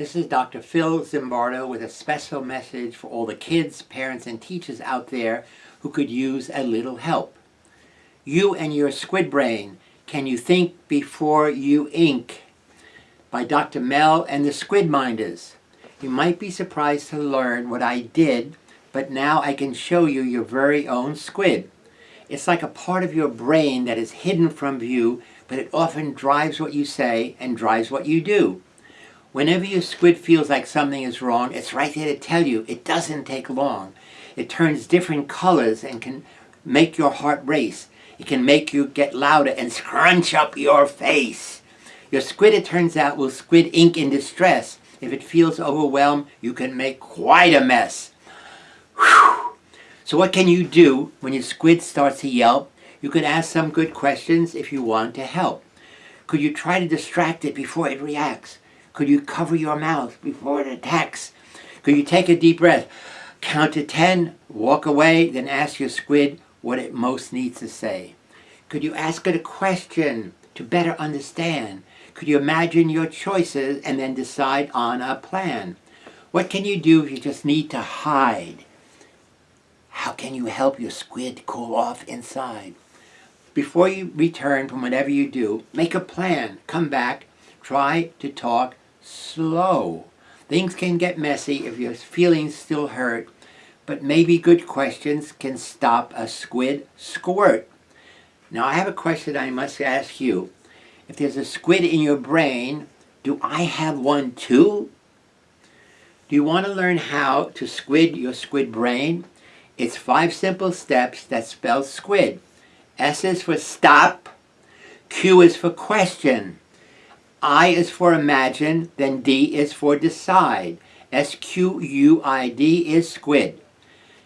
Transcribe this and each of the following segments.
This is Dr. Phil Zimbardo with a special message for all the kids, parents, and teachers out there who could use a little help. You and your squid brain, can you think before you ink? By Dr. Mel and the Squid Minders. You might be surprised to learn what I did, but now I can show you your very own squid. It's like a part of your brain that is hidden from view, but it often drives what you say and drives what you do. Whenever your squid feels like something is wrong, it's right there to tell you. It doesn't take long. It turns different colors and can make your heart race. It can make you get louder and scrunch up your face. Your squid, it turns out, will squid ink in distress. If it feels overwhelmed, you can make quite a mess. Whew. So what can you do when your squid starts to yelp? You could ask some good questions if you want to help. Could you try to distract it before it reacts? Could you cover your mouth before it attacks? Could you take a deep breath, count to 10, walk away, then ask your squid what it most needs to say? Could you ask it a question to better understand? Could you imagine your choices and then decide on a plan? What can you do if you just need to hide? How can you help your squid cool off inside? Before you return from whatever you do, make a plan. Come back, try to talk slow. Things can get messy if your feelings still hurt, but maybe good questions can stop a squid squirt. Now I have a question I must ask you. If there's a squid in your brain, do I have one too? Do you want to learn how to squid your squid brain? It's five simple steps that spell squid. S is for stop, Q is for question, I is for imagine, then D is for decide. S-Q-U-I-D is squid.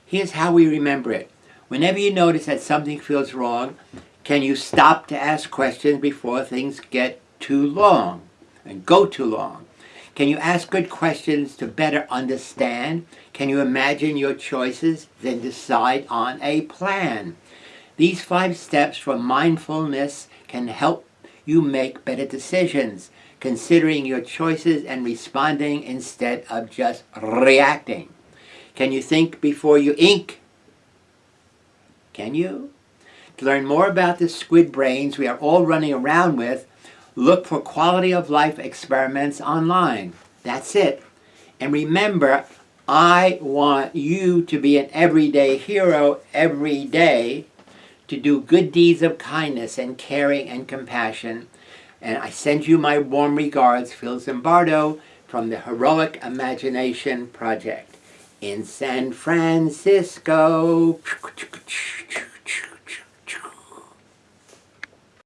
Here's how we remember it. Whenever you notice that something feels wrong, can you stop to ask questions before things get too long and go too long? Can you ask good questions to better understand? Can you imagine your choices, then decide on a plan? These five steps for mindfulness can help you make better decisions, considering your choices and responding instead of just reacting. Can you think before you ink? Can you? To learn more about the squid brains we are all running around with, look for quality of life experiments online. That's it. And remember, I want you to be an everyday hero every day to do good deeds of kindness and caring and compassion. And I send you my warm regards, Phil Zimbardo, from the Heroic Imagination Project in San Francisco.